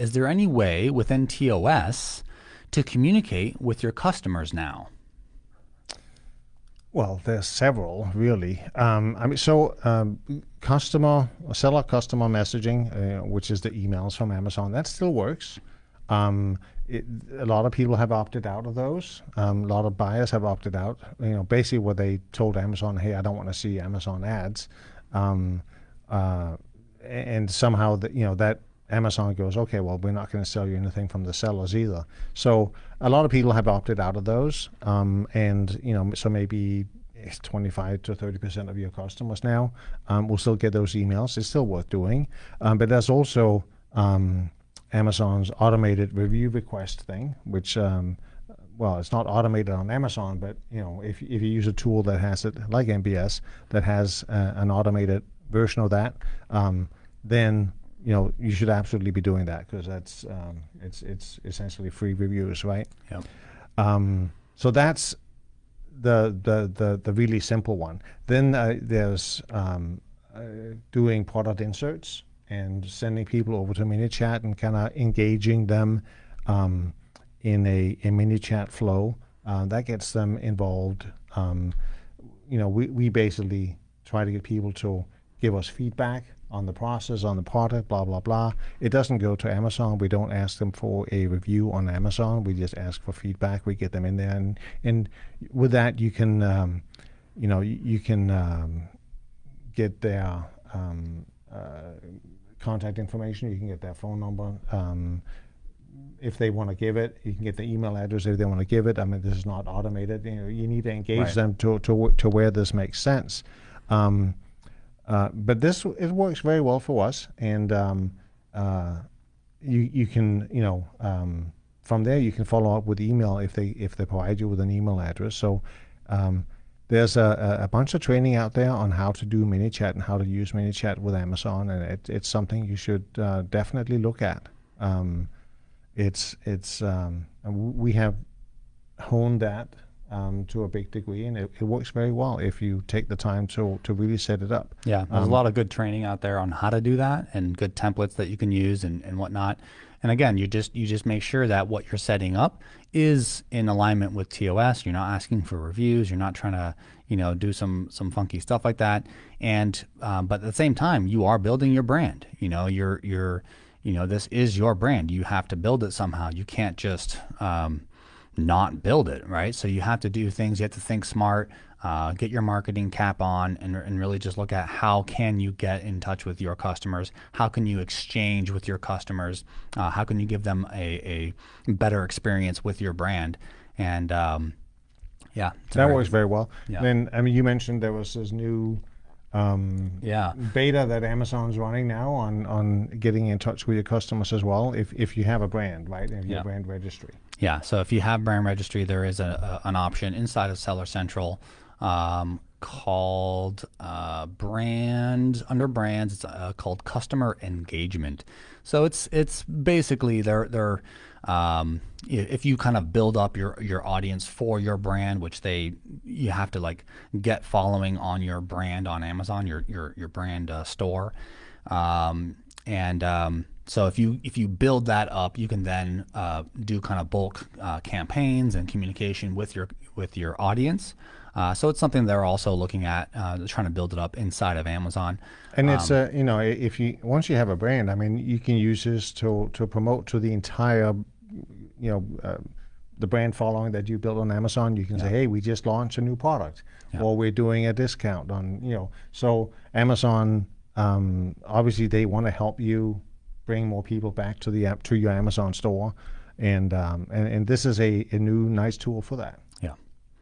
is there any way within TOS to communicate with your customers now? Well, there's several really. Um, I mean, so um, customer, seller customer messaging, uh, which is the emails from Amazon, that still works. Um, it, a lot of people have opted out of those. Um, a lot of buyers have opted out. You know, basically what they told Amazon, hey, I don't want to see Amazon ads, um, uh, and somehow that you know that Amazon goes, okay, well, we're not going to sell you anything from the sellers either. So a lot of people have opted out of those, um, and you know, so maybe 25 to 30 percent of your customers now um, will still get those emails. It's still worth doing, um, but there's also um, Amazon's automated review request thing, which um, well, it's not automated on Amazon, but you know, if if you use a tool that has it like MBS that has uh, an automated version of that, um, then you know you should absolutely be doing that because that's um, it's it's essentially free reviews, right? Yeah. Um, so that's the, the the the really simple one. Then uh, there's um, uh, doing product inserts and sending people over to ManyChat and kind of engaging them um, in a, a ManyChat flow. Uh, that gets them involved. Um, you know, we, we basically try to get people to give us feedback on the process, on the product, blah, blah, blah. It doesn't go to Amazon. We don't ask them for a review on Amazon. We just ask for feedback. We get them in there. And, and with that, you can, um, you know, you, you can um, get their um, uh, contact information. You can get their phone number. Um, if they want to give it, you can get the email address if they want to give it. I mean, this is not automated. You know, you need to engage Right. them to, to to where this makes sense. Um, uh, but this it works very well for us, and um, uh, you you can you know um, from there you can follow up with email if they if they provide you with an email address. So um, there's a, a bunch of training out there on how to do ManyChat and how to use ManyChat with Amazon, and it, it's something you should uh, definitely look at. Um, it's it's um, we have honed that um, to a big degree, and it, it works very well if you take the time to to really set it up. Yeah, there's Um, a lot of good training out there on how to do that and good templates that you can use and, and whatnot. And again, you just you just make sure that what you're setting up is in alignment with TOS. You're not asking for reviews. You're not trying to you know do some some funky stuff like that. And um, but at the same time, you are building your brand. You know, you're you're you know this is your brand. You have to build it somehow. You can't just um, not build it, right? So you have to do things. You have to think smart. Uh, get your marketing cap on and, and really just look at how can you get in touch with your customers how can you exchange with your customers uh, how can you give them a, a better experience with your brand and um, yeah That very- works very well. Yeah. Then I mean, you mentioned there was this new um, yeah beta that Amazon's running now on on getting in touch with your customers as well. If if you have a brand, right, and your Yeah. brand registry. Yeah. So if you have brand registry, there is a, a an option inside of Seller Central um, called uh, brand under brands. It's uh, called customer engagement. So it's it's basically they're they're um, if you kind of build up your your audience for your brand, which they you have to like get following on your brand on Amazon, your your your brand uh, store. Um, and um, so if you if you build that up, you can then uh, do kind of bulk uh, campaigns and communication with your with your audience. Uh, so it's something they're also looking at, uh, trying to build it up inside of Amazon. And it's a you know if you once you have a brand, I mean, you can use this to to promote to the entire, you know. Uh, the brand following that you built on Amazon, you can say, "Hey, we just launched a new product, or we're doing a discount on you know." So Amazon, um, obviously, they want to help you bring more people back to the app to your Amazon store, and um, and, and this is a, a new nice tool for that.